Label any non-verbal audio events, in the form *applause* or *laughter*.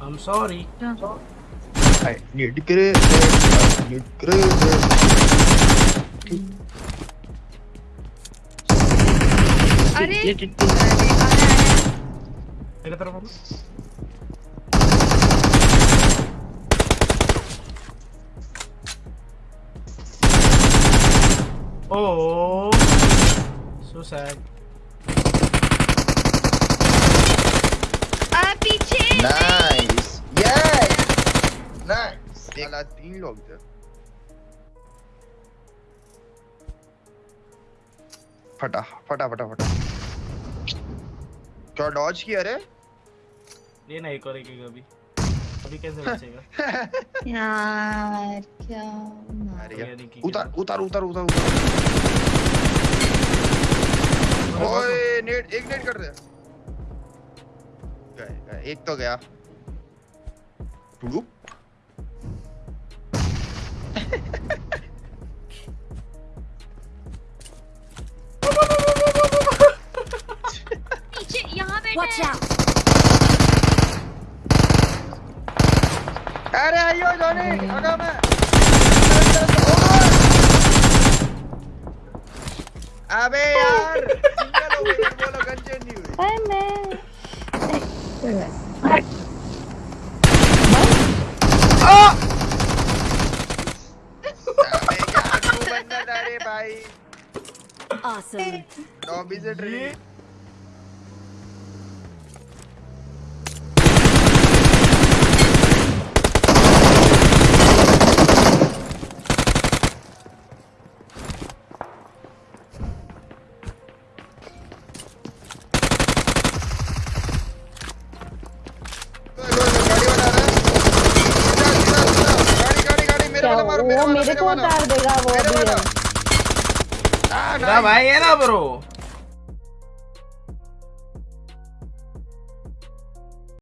I'm sorry. I need grenade. I need grenade. अरे ये अरे, टिट्टी। अरे, मेरे तरफ Oh, so sad. आ, पीछे Nice. Yes. Nice. साला तीन लोग थे फटा फटा फटा फटा क्या डॉज किया रे ये नहीं करेगी अभी अभी कैसे बचेगा? *laughs* यार क्या उतार उतार उतार उतार उतार। ओए नेट एक नेट कर रहे गए गए एक तो गया। टुडुप *laughs* पीछे यहाँ बैठे Watch out! अरे आइयो जॉनी अगा मैं। अबे यार सिंगल हो गई बोलो गन नहीं हुई अरे मैं। अबे यार तू बंदा था भाई। Awesome. लॉबी से ट्रेन मारो को उतार देगा वो भाई है ना ब्रो।